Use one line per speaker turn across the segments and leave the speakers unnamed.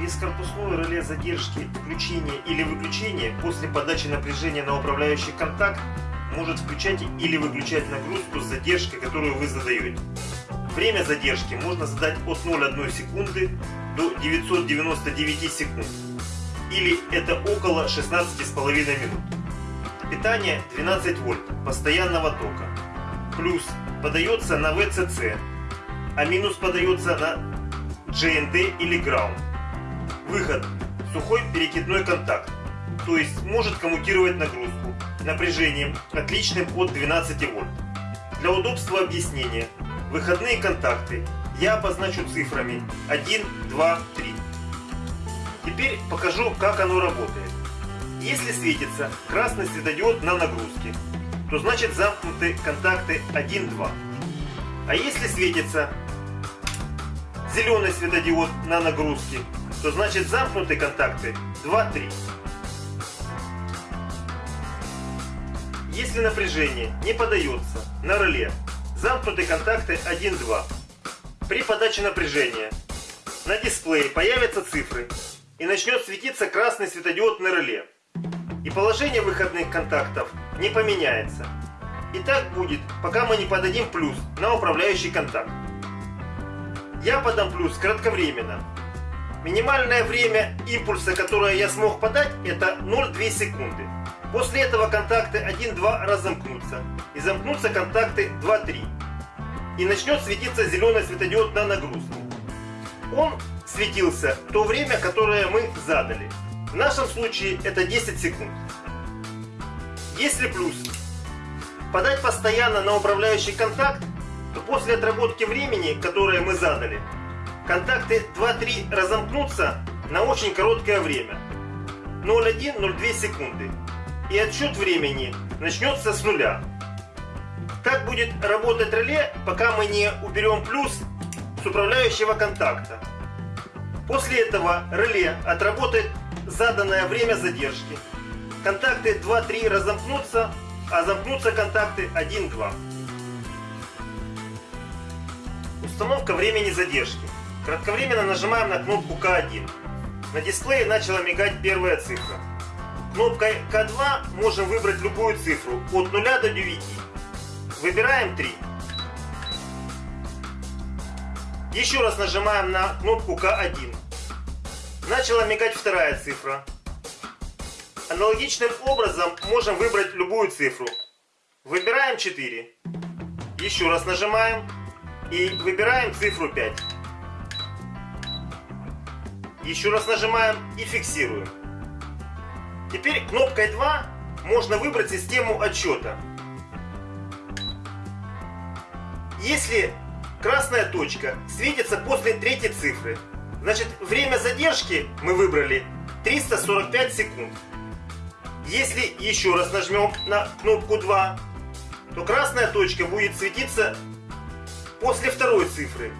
Бескорпусное реле задержки включения или выключения после подачи напряжения на управляющий контакт может включать или выключать нагрузку с задержкой, которую вы задаете. Время задержки можно задать от 0,1 секунды до 999 секунд. Или это около 16,5 минут. Питание 12 вольт постоянного тока. Плюс подается на VCC, а минус подается на GND или Ground. Выход сухой перекидной контакт, то есть может коммутировать нагрузку напряжением отличным от 12 вольт. Для удобства объяснения выходные контакты я обозначу цифрами 1, 2, 3. Теперь покажу, как оно работает. Если светится красный светодиод на нагрузке, то значит замкнуты контакты 1, 2. А если светится зеленый светодиод на нагрузке, то значит замкнуты контакты 2-3. Если напряжение не подается на реле, замкнуты контакты 1-2. При подаче напряжения на дисплее появятся цифры и начнет светиться красный светодиод на реле. И положение выходных контактов не поменяется. И так будет, пока мы не подадим плюс на управляющий контакт. Я подам плюс кратковременно, Минимальное время импульса, которое я смог подать, это 0,2 секунды. После этого контакты 1-2 разомкнутся. И замкнутся контакты 2-3. И начнет светиться зеленый светодиод на нагрузку. Он светился то время, которое мы задали. В нашем случае это 10 секунд. Если плюс подать постоянно на управляющий контакт, то после отработки времени, которое мы задали, контакты 2-3 разомкнутся на очень короткое время. 0,1-0,2 секунды. И отсчет времени начнется с нуля. Как будет работать реле, пока мы не уберем плюс с управляющего контакта. После этого реле отработает заданное время задержки. Контакты 2-3 разомкнутся, а замкнутся контакты 1-2. Установка времени задержки. Кратковременно нажимаем на кнопку К1. На дисплее начала мигать первая цифра. Кнопкой К2 можем выбрать любую цифру от 0 до 9. Выбираем 3. Еще раз нажимаем на кнопку К1. Начала мигать вторая цифра. Аналогичным образом можем выбрать любую цифру. Выбираем 4. Еще раз нажимаем и выбираем цифру 5. Еще раз нажимаем и фиксируем. Теперь кнопкой 2 можно выбрать систему отчета. Если красная точка светится после третьей цифры, значит время задержки мы выбрали 345 секунд. Если еще раз нажмем на кнопку 2, то красная точка будет светиться после второй цифры.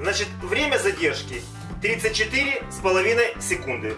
Значит время задержки 34 с половиной секунды.